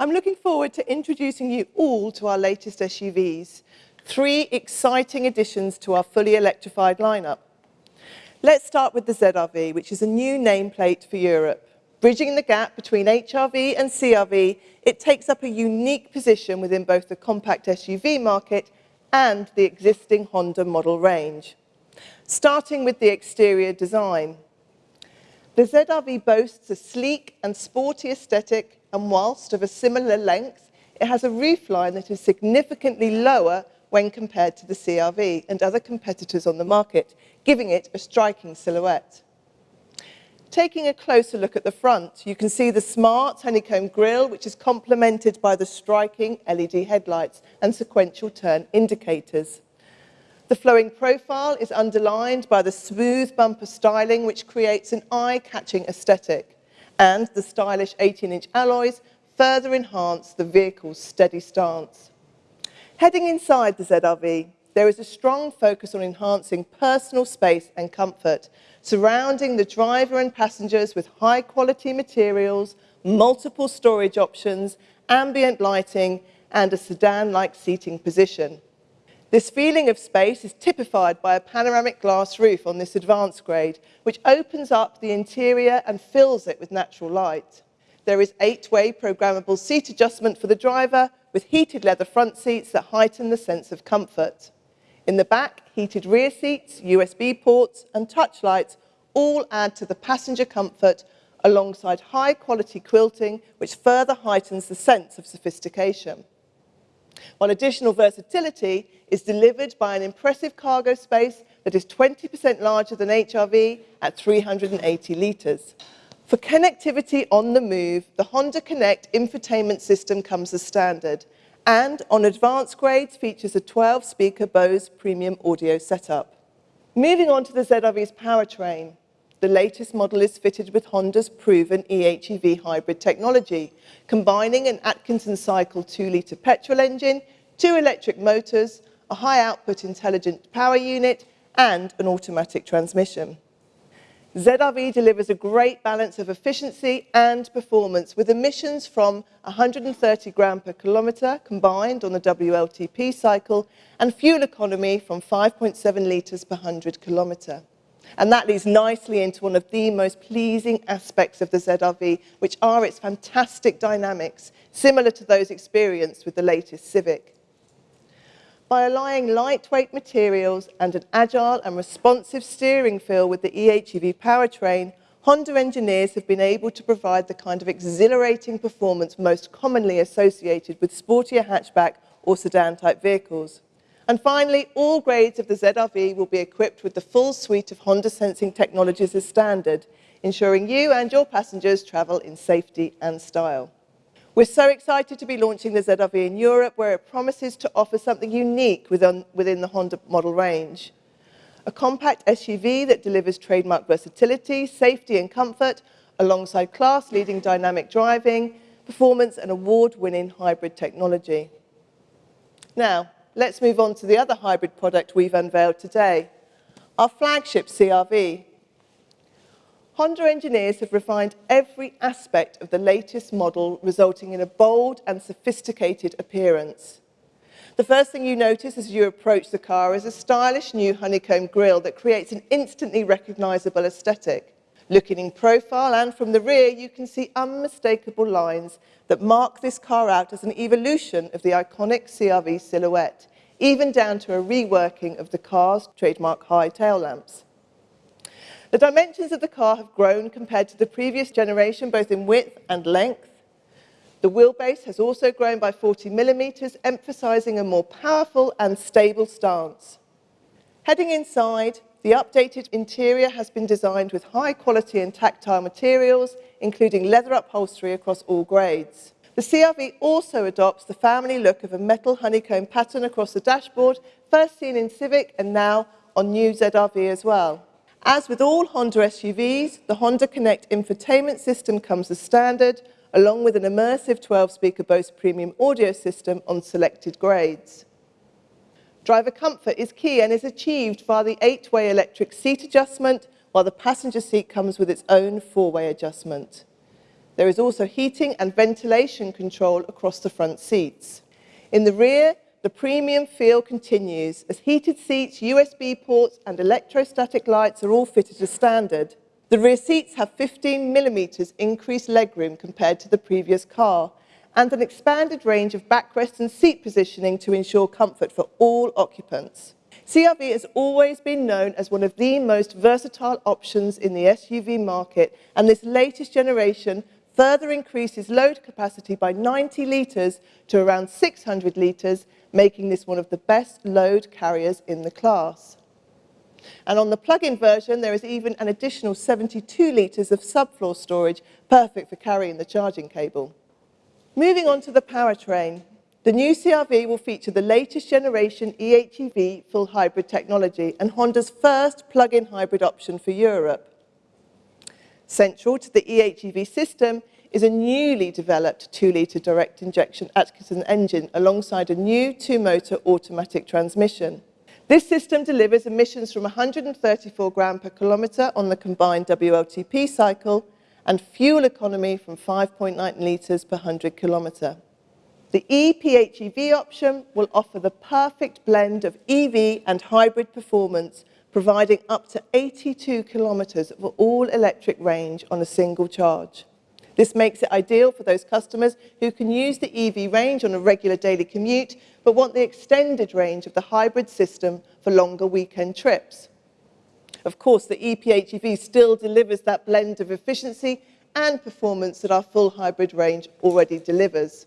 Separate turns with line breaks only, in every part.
I'm looking forward to introducing you all to our latest SUVs, three exciting additions to our fully electrified lineup. Let's start with the ZRV, which is a new nameplate for Europe. Bridging the gap between HRV and CRV, it takes up a unique position within both the compact SUV market and the existing Honda model range. Starting with the exterior design. The ZRV boasts a sleek and sporty aesthetic, and whilst of a similar length, it has a roofline that is significantly lower when compared to the CRV and other competitors on the market, giving it a striking silhouette. Taking a closer look at the front, you can see the smart honeycomb grille, which is complemented by the striking LED headlights and sequential turn indicators. The flowing profile is underlined by the smooth bumper styling, which creates an eye-catching aesthetic, and the stylish 18-inch alloys further enhance the vehicle's steady stance. Heading inside the ZRV, there is a strong focus on enhancing personal space and comfort, surrounding the driver and passengers with high-quality materials, multiple storage options, ambient lighting, and a sedan-like seating position. This feeling of space is typified by a panoramic glass roof on this advanced grade, which opens up the interior and fills it with natural light. There is eight-way programmable seat adjustment for the driver with heated leather front seats that heighten the sense of comfort. In the back, heated rear seats, USB ports and touch lights all add to the passenger comfort alongside high quality quilting which further heightens the sense of sophistication. While additional versatility is delivered by an impressive cargo space that is 20% larger than HRV at 380 litres. For connectivity on the move, the Honda Connect infotainment system comes as standard and on advanced grades features a 12-speaker Bose premium audio setup. Moving on to the ZRV's powertrain, the latest model is fitted with Honda's proven EHEV hybrid technology, combining an Atkinson cycle 2-litre petrol engine, two electric motors, a high-output intelligent power unit, and an automatic transmission. ZRV delivers a great balance of efficiency and performance with emissions from 130 gram per kilometre combined on the WLTP cycle and fuel economy from 5.7 litres per 100 kilometre. And that leads nicely into one of the most pleasing aspects of the ZRV, which are its fantastic dynamics, similar to those experienced with the latest Civic by allying lightweight materials and an agile and responsive steering feel with the EHEV powertrain, Honda engineers have been able to provide the kind of exhilarating performance most commonly associated with sportier hatchback or sedan-type vehicles. And finally, all grades of the ZRV will be equipped with the full suite of Honda sensing technologies as standard, ensuring you and your passengers travel in safety and style. We're so excited to be launching the ZRV in Europe, where it promises to offer something unique within, within the Honda model range. A compact SUV that delivers trademark versatility, safety and comfort, alongside class-leading dynamic driving, performance and award-winning hybrid technology. Now, let's move on to the other hybrid product we've unveiled today, our flagship CRV, Honda engineers have refined every aspect of the latest model, resulting in a bold and sophisticated appearance. The first thing you notice as you approach the car is a stylish new honeycomb grille that creates an instantly recognizable aesthetic. Looking in profile and from the rear, you can see unmistakable lines that mark this car out as an evolution of the iconic CRV silhouette, even down to a reworking of the car's trademark high tail lamps. The dimensions of the car have grown compared to the previous generation, both in width and length. The wheelbase has also grown by 40 millimetres, emphasising a more powerful and stable stance. Heading inside, the updated interior has been designed with high quality and tactile materials, including leather upholstery across all grades. The CRV also adopts the family look of a metal honeycomb pattern across the dashboard, first seen in Civic and now on new ZRV as well. As with all Honda SUVs, the Honda Connect infotainment system comes as standard, along with an immersive 12-speaker Bose premium audio system on selected grades. Driver comfort is key and is achieved via the eight-way electric seat adjustment, while the passenger seat comes with its own four-way adjustment. There is also heating and ventilation control across the front seats. In the rear, the premium feel continues as heated seats, USB ports and electrostatic lights are all fitted as standard. The rear seats have 15 millimetres increased legroom compared to the previous car and an expanded range of backrest and seat positioning to ensure comfort for all occupants. CRV has always been known as one of the most versatile options in the SUV market and this latest generation further increases load capacity by 90 litres to around 600 litres, making this one of the best load carriers in the class. And on the plug-in version, there is even an additional 72 litres of subfloor storage, perfect for carrying the charging cable. Moving on to the powertrain, the new CRV will feature the latest generation EHEV full hybrid technology and Honda's first plug-in hybrid option for Europe. Central to the EHEV system is a newly developed 2-litre direct injection Atkinson engine alongside a new two-motor automatic transmission. This system delivers emissions from 134 gram per kilometre on the combined WLTP cycle and fuel economy from 5.9 litres per 100 kilometre. The ePHEV option will offer the perfect blend of EV and hybrid performance providing up to 82 kilometres of all-electric range on a single charge. This makes it ideal for those customers who can use the EV range on a regular daily commute, but want the extended range of the hybrid system for longer weekend trips. Of course, the ePHEV still delivers that blend of efficiency and performance that our full hybrid range already delivers.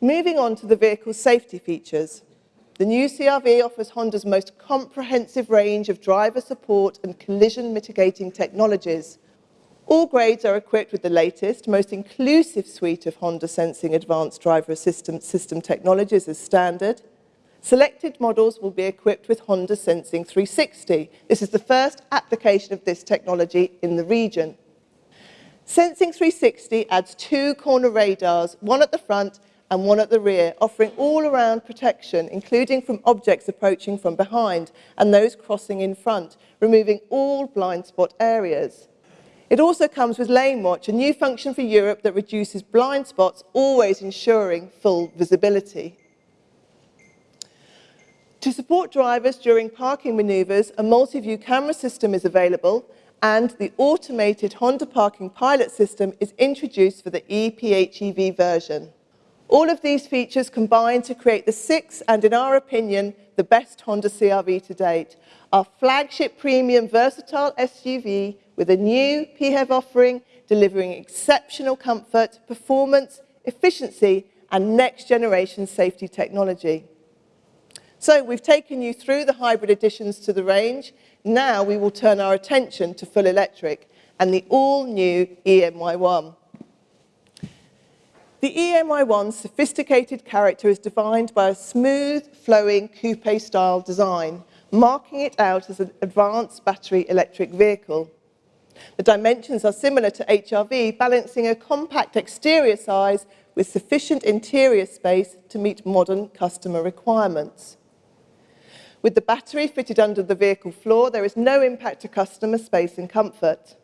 Moving on to the vehicle's safety features. The new CRV offers Honda's most comprehensive range of driver support and collision mitigating technologies. All grades are equipped with the latest, most inclusive suite of Honda Sensing Advanced Driver Assistance System technologies as standard. Selected models will be equipped with Honda Sensing 360. This is the first application of this technology in the region. Sensing 360 adds two corner radars, one at the front and one at the rear, offering all-around protection, including from objects approaching from behind and those crossing in front, removing all blind spot areas. It also comes with Lane Watch, a new function for Europe that reduces blind spots, always ensuring full visibility. To support drivers during parking manoeuvres, a multi-view camera system is available and the automated Honda Parking Pilot system is introduced for the ePHEV version. All of these features combine to create the sixth and, in our opinion, the best Honda CRV to date. Our flagship premium versatile SUV with a new PHEV offering delivering exceptional comfort, performance, efficiency and next generation safety technology. So we've taken you through the hybrid additions to the range. Now we will turn our attention to full electric and the all-new e:Ny1. The e:Ny1's sophisticated character is defined by a smooth, flowing coupe-style design, marking it out as an advanced battery electric vehicle. The dimensions are similar to HRV, balancing a compact exterior size with sufficient interior space to meet modern customer requirements. With the battery fitted under the vehicle floor, there is no impact to customer space and comfort.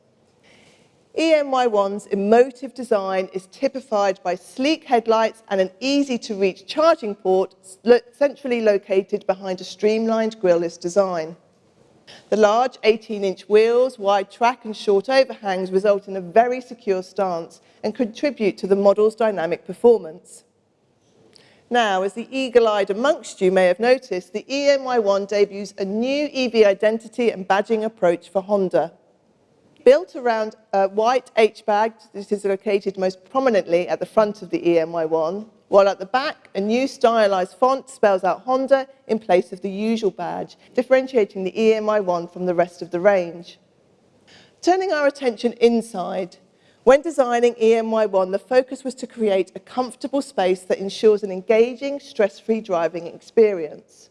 e:Ny1's emotive design is typified by sleek headlights and an easy-to-reach charging port centrally located behind a streamlined grille-less design. The large 18-inch wheels, wide track and short overhangs result in a very secure stance and contribute to the model's dynamic performance. Now, as the eagle-eyed amongst you may have noticed, the e:Ny1 debuts a new EV identity and badging approach for Honda. Built around a white H-bag, this is located most prominently at the front of the e:Ny1, while at the back, a new stylized font spells out Honda in place of the usual badge, differentiating the e:Ny1 from the rest of the range. Turning our attention inside, when designing e:Ny1, the focus was to create a comfortable space that ensures an engaging, stress-free driving experience.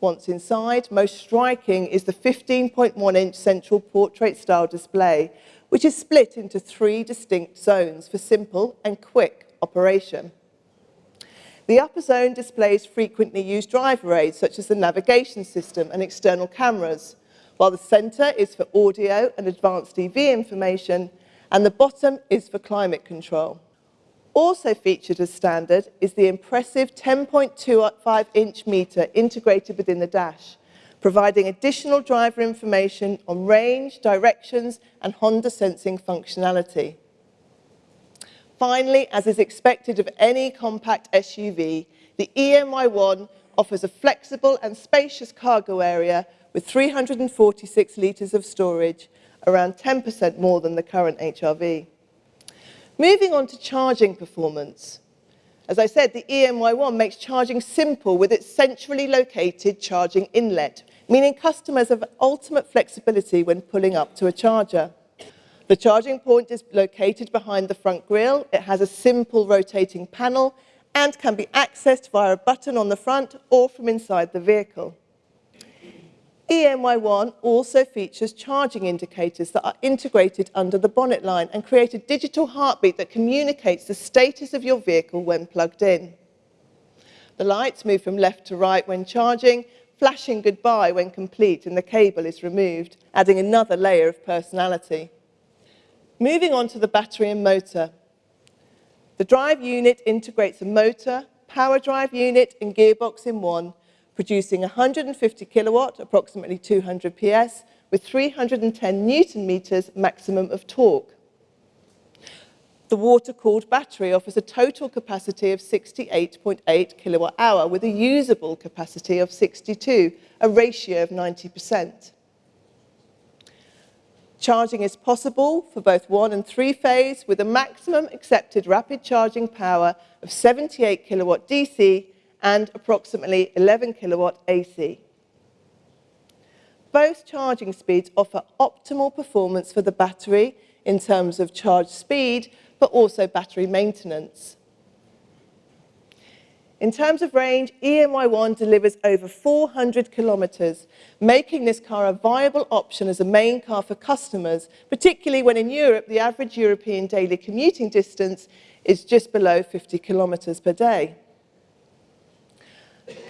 Once inside, most striking is the 15.1-inch central portrait-style display, which is split into three distinct zones for simple and quick operation. The upper zone displays frequently used driver aids, such as the navigation system and external cameras, while the centre is for audio and advanced EV information, and the bottom is for climate control. Also featured as standard is the impressive 10.25-inch meter integrated within the dash, providing additional driver information on range, directions, and Honda sensing functionality. Finally, as is expected of any compact SUV, the e:Ny1 offers a flexible and spacious cargo area with 346 litres of storage, around 10% more than the current HRV. Moving on to charging performance. As I said, the e:Ny1 makes charging simple with its centrally located charging inlet, meaning customers have ultimate flexibility when pulling up to a charger. The charging point is located behind the front grille. It has a simple rotating panel and can be accessed via a button on the front or from inside the vehicle. e:Ny1 also features charging indicators that are integrated under the bonnet line and create a digital heartbeat that communicates the status of your vehicle when plugged in. The lights move from left to right when charging, flashing goodbye when complete and the cable is removed, adding another layer of personality. Moving on to the battery and motor. The drive unit integrates a motor, power drive unit and gearbox in one producing 150 kilowatt, approximately 200 PS, with 310 newton meters maximum of torque. The water-cooled battery offers a total capacity of 68.8 kilowatt hour with a usable capacity of 62, a ratio of 90%. Charging is possible for both one and three phase with a maximum accepted rapid charging power of 78 kilowatt DC and approximately 11 kilowatt AC. Both charging speeds offer optimal performance for the battery in terms of charge speed, but also battery maintenance. In terms of range, e:Ny1 delivers over 400 kilometres, making this car a viable option as a main car for customers, particularly when in Europe the average European daily commuting distance is just below 50 kilometres per day.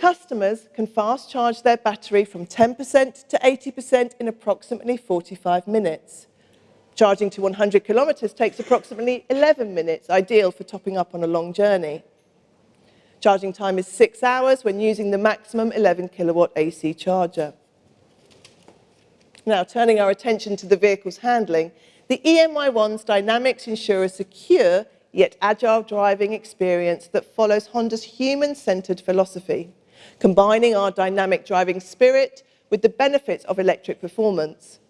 Customers can fast charge their battery from 10% to 80% in approximately 45 minutes. Charging to 100 kilometres takes approximately 11 minutes, ideal for topping up on a long journey. Charging time is six hours when using the maximum 11 kilowatt AC charger. Now, turning our attention to the vehicle's handling, the e:Ny1's dynamics ensure a secure yet agile driving experience that follows Honda's human-centered philosophy, combining our dynamic driving spirit with the benefits of electric performance.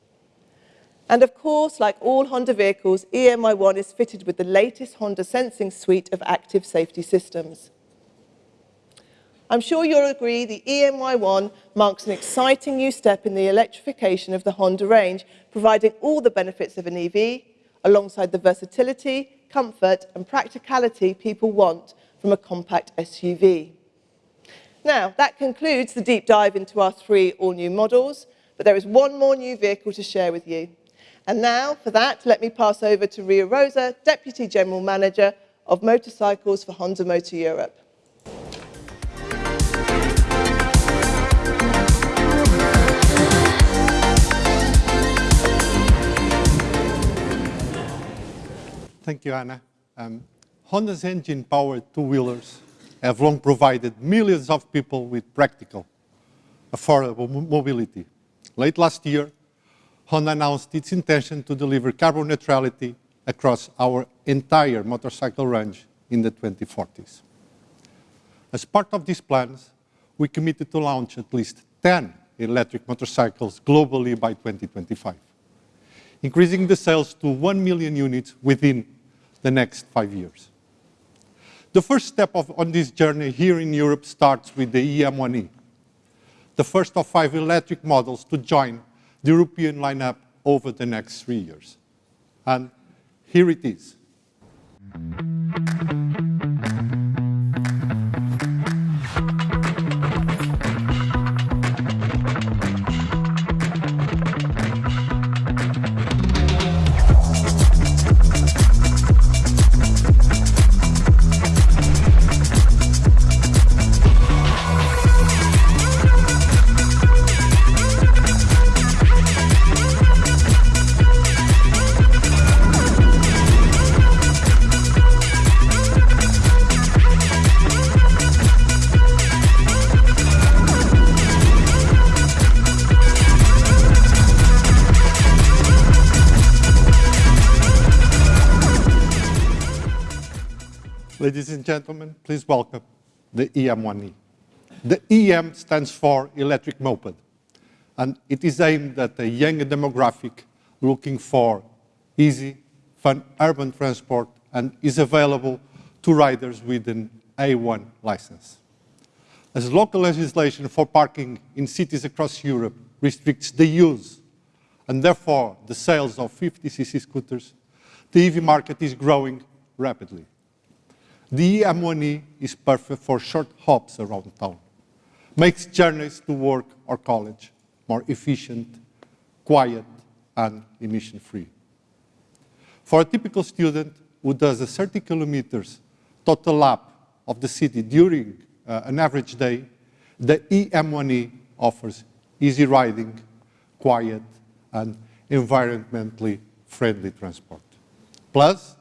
And of course, like all Honda vehicles, e:Ny1 is fitted with the latest Honda sensing suite of active safety systems. I'm sure you'll agree the e:Ny1 marks an exciting new step in the electrification of the Honda range, providing all the benefits of an EV, alongside the versatility, comfort and practicality people want from a compact SUV. Now, that concludes the deep dive into our three all-new models, but there is one more new vehicle to share with you. And now, for that, let me pass over to Ria Rosa, Deputy General Manager of Motorcycles for Honda Motor Europe.
Thank you, Anna. Um, Honda's engine-powered two-wheelers have long provided millions of people with practical, affordable mobility. Late last year, Honda announced its intention to deliver carbon neutrality across our entire motorcycle range in the 2040s. As part of these plans, we committed to launch at least 10 electric motorcycles globally by 2025 increasing the sales to 1 million units within the next five years. The first step of, on this journey here in Europe starts with the EM1E, the first of five electric models to join the European lineup over the next three years. And here it is. And gentlemen, please welcome the EM1E. The EM stands for electric moped, and it is aimed at a younger demographic looking for easy, fun urban transport and is available to riders with an A1 license. As local legislation for parking in cities across Europe restricts the use and therefore the sales of 50cc scooters, the EV market is growing rapidly. The EM1E is perfect for short hops around town, makes journeys to work or college more efficient, quiet, and emission-free. For a typical student who does a 30 kilometers total lap of the city during uh, an average day, the EM1E offers easy riding, quiet, and environmentally friendly transport. Plus,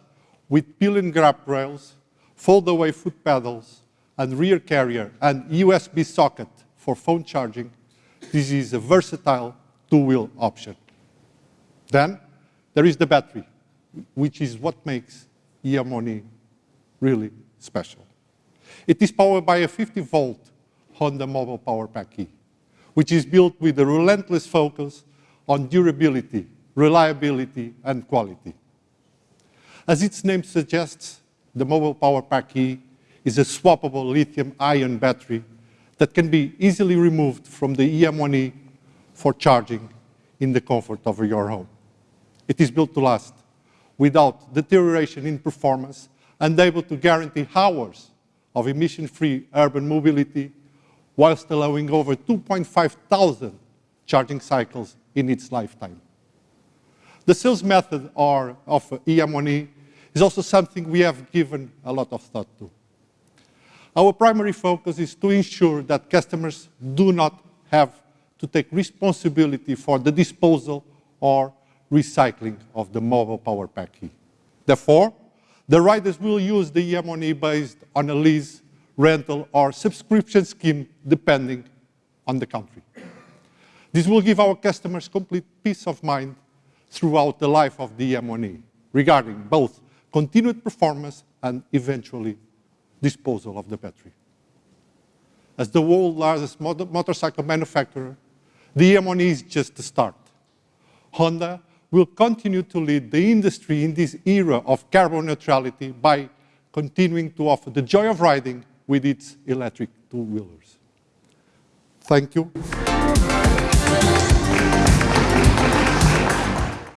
with pillion grab rails, fold-away foot pedals, and rear carrier and USB socket for phone charging, this is a versatile two-wheel option. Then, there is the battery, which is what makes EM1E really special. It is powered by a 50-volt Honda Mobile Power Pack E, which is built with a relentless focus on durability, reliability, and quality. As its name suggests, the Mobile Power Pack E is a swappable lithium-ion battery that can be easily removed from the EM1E for charging in the comfort of your home. It is built to last without deterioration in performance and able to guarantee hours of emission-free urban mobility whilst allowing over 2.5 thousand charging cycles in its lifetime. The sales method are, of EM1E is also something we have given a lot of thought to. Our primary focus is to ensure that customers do not have to take responsibility for the disposal or recycling of the mobile power pack key. Therefore, the riders will use the EM1E based on a lease, rental, or subscription scheme depending on the country. This will give our customers complete peace of mind throughout the life of the EM1E regarding both continued performance and eventually disposal of the battery. As the world's largest motorcycle manufacturer, the EM1E is just the start. Honda will continue to lead the industry in this era of carbon neutrality by continuing to offer the joy of riding with its electric two-wheelers. Thank you